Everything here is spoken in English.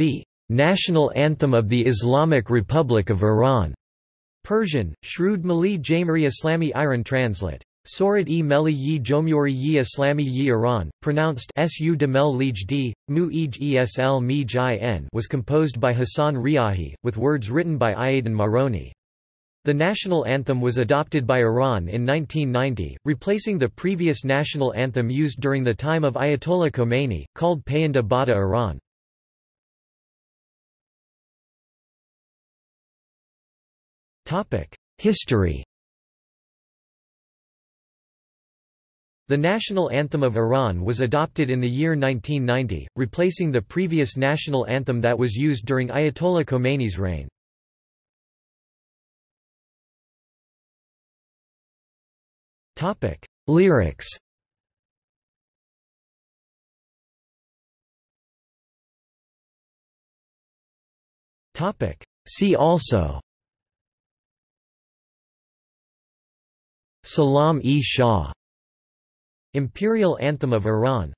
the national anthem of the Islamic Republic of Iran. Persian, Shrud Mali Jamari Islami Iran translate. Sorat e Meli yi Jomyori yi Islami yi Iran, pronounced Su de Mel Lige d, Mu ej esl mi n was composed by Hassan Riahi, with words written by Iaden Maroni. The national anthem was adopted by Iran in 1990, replacing the previous national anthem used during the time of Ayatollah Khomeini, called Payanda Bada Iran. History. The national anthem of Iran was adopted in the year 1990, replacing the previous national anthem that was used during Ayatollah Khomeini's reign. Lyrics. See also Salam-e Shah Imperial Anthem of Iran